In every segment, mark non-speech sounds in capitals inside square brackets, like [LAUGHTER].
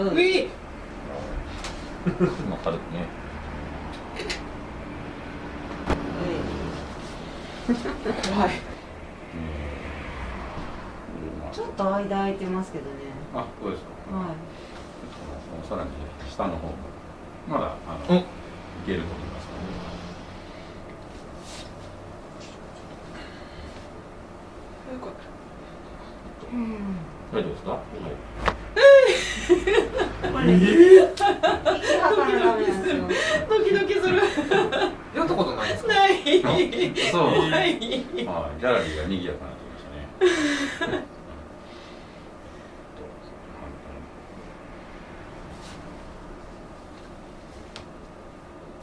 うん。うい。[LAUGHS] まあ軽くね。怖い。ちょっと間空いてますけどね。あそうですか。はさらに下の方がまだあの、いけると思いますいうん大丈夫ですか、はいこれ息吐かなダメなんですよドキドキするやったことないですかないそうないはい、ギャラリーが賑やかになってきましたね。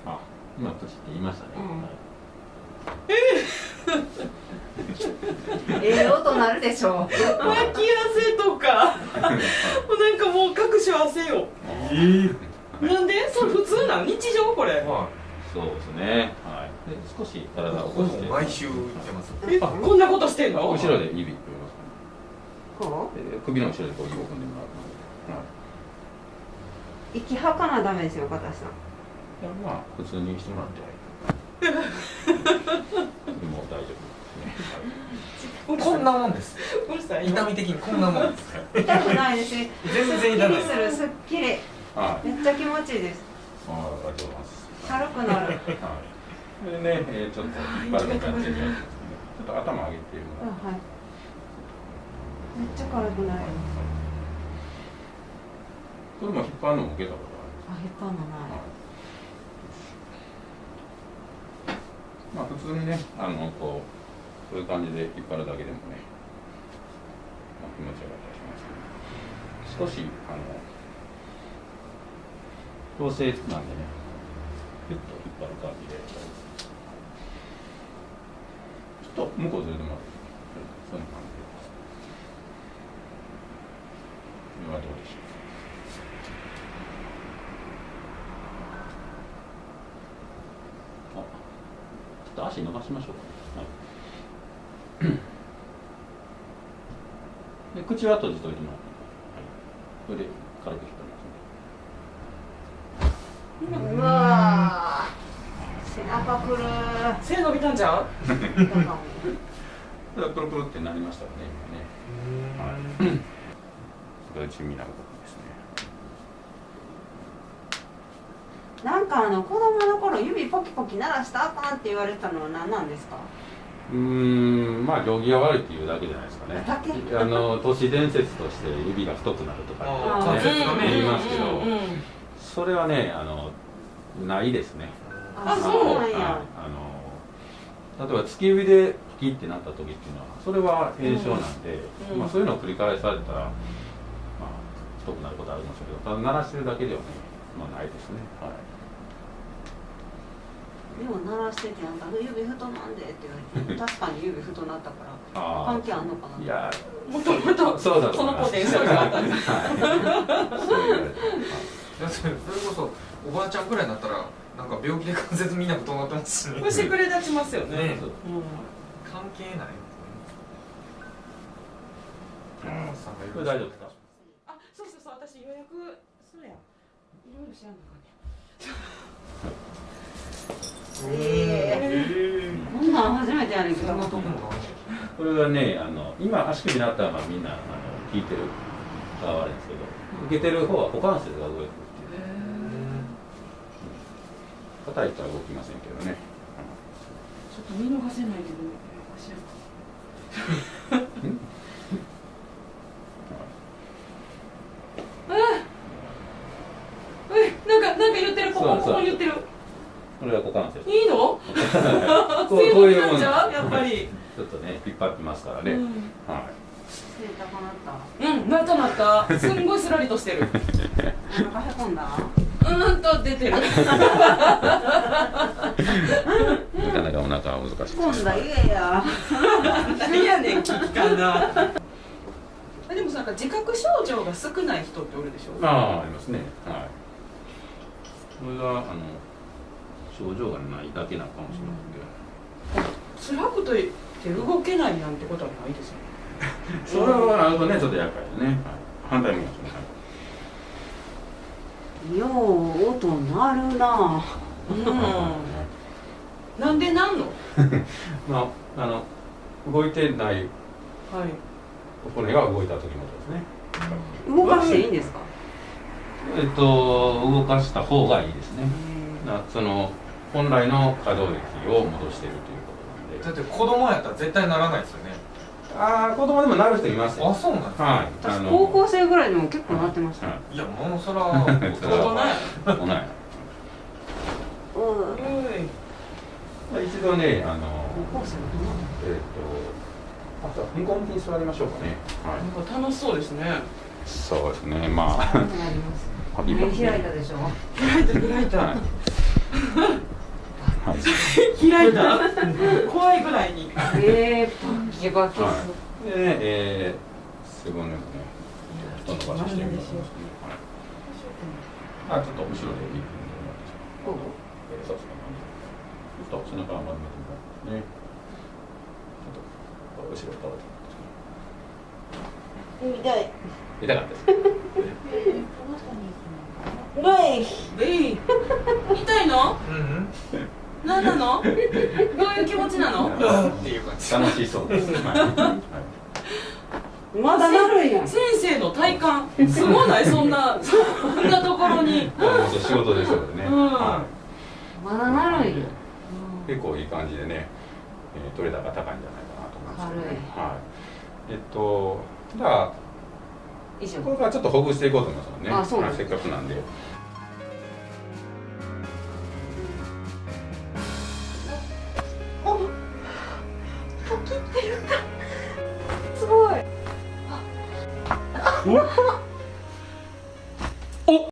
あ、今プチって言いましたね。うんはい [LAUGHS] ええ音なるでしょ脇汗とかもうなんかもう各種汗よなんで？それ普通なん？日常これはそうですね。はい。で、少し体を起こして。毎週行ってますえこんなことしてんの？後ろで指組みます首の後ろでこう指を組んでもらう。はい。う息吐かなダメですよ片さんいやまあ普通にしてもらって。でも大丈夫ですね。こんなもんです痛み的にこんなもんです痛くないですね全然すっき痛ないりするすっきりはい。はい。めっちゃ気持ちいいですああ、ありがとうございます。軽くなるはい。それでね、えー、ちょっと引っ張るのやってみようと思ってね。ちょっと頭上げてもらって。あはいめっちゃ軽くなるこれも引っ張るのも受けたことああ引っ張るのないる。はい。まあ普通にね、あのこうこういう感じで引っ張るだけでもね、まあ、気持ちよかったりしますけど、少しあの調整なんでね、ピュッと引っ張る感じで、ちょっと向こうずれてもらって、そんな感じで。これはどうでしょう。足伸ばしましょうか、はい。で口は閉じといてもらって、はい、それで軽く引っ張りますね。うわー背中くる背伸びたんじゃんー [LAUGHS] だかもそれはプルプルってなりましたよね、今ね。はい。それが地味な動きですね。なんかあの子供の頃指ポキポキ鳴らしたらあかんって言われたのは何なんですか？うーん、まあ行儀が悪いっていうだけじゃないですかね。あの都市伝説として指が太くなるとかって、ね言いますけど、それはね、あのないですね。あそうなんはい。やあの例えば突き指でピキってなった時っていうのはそれは炎症なんで、うん。まあ、そういうのを繰り返されたら、まあ、太くなることはあるかもしれないけどただ鳴らしてるだけではね、まあ、ないですね。はいでも鳴らしててなんか指太なんでって言われて [LAUGHS] 確かに指太なったからあ関係あんのかな？いやもともとそうだとその思います。ポテンシャルがあったんだはい。そ [LAUGHS] れこそおばあちゃんくらいになったらなんか病気で関節みんな太なってますしね。腰くれ立ちますよね。ね。そううん関係ないこれ大丈夫ですかあそうそうそう。私予約そうやいろいろ知らんのかえええこんなん初めてやねんけどこれはねあの今足首になったらまあみんなあの聞いてる側はあれですけど受けてる方は股関節が動いてるっていう叩いたら動きませんけどね。ちょっと見逃せないけど知らんえなんかなんか言ってるここそうそうここ言ってるこれは股関節いいのこうこう強いうもんやっぱり。ちょっとね引っ張ってますからね、うん。はい。背高なったうんなったなった。すんごいすらりとしてる。お腹へこんだ？うんと出てる。なかなかお腹は難しいへこんだ言えや何やねん聞きかなあでもなんか自覚症状が少ない人っておるでしょ？ああありますね。はい。これがあの症状がないだけなのかもしれませんけど辛くて動けないなんてことはないですよね。[LAUGHS] それはあるとねちょっと厄介ですね、はい、反対もしますよう音鳴るな。うん。なんでなんの？[LAUGHS] まああの動いてないはい。骨が動いた時の音ですね。動かしていいんですか？えっと動かした方がいいですね。なその本来の可動域を戻しているということなんで。だって子供やったら絶対ならないですよね。ああ子供でもなる人いますよ。あそうなんですか、はい私高校生ぐらいでも結構鳴ってました、はいい、やもうそら大大人や大人やうんうい。一度ねあの高校生えっ、とあとは踏み込みに座りましょうかね。はい。なんか楽しそうですね。そうですねまあ。[LAUGHS] 開いたでしょ。開いた開いた、はいはい開いた？怖いぐらいにえー、パキバキす、はい、でね、えー、背骨もね、ちょっと伸ばしてみますね。はい。あ、ちょっと後ろでいいですこう。ちょっと背中を丸めてもらってね。ちょっと後ろ倒れて痛い痛かったです。痛いの？うんうん何なの？どういう気持ちなの？っていう感じ楽しそうです。まだなるんや先生の体感すごない？そんなそんなところに仕事でしょうね。うんはまだなるんやい。結構いい感じでね、えー、取れ高高いんじゃないかなと思いますけどね。はい。えっと、じゃあ。これからちょっとほぐしていこうと思いますもんね。あそうせっかくなんで。すごいうわ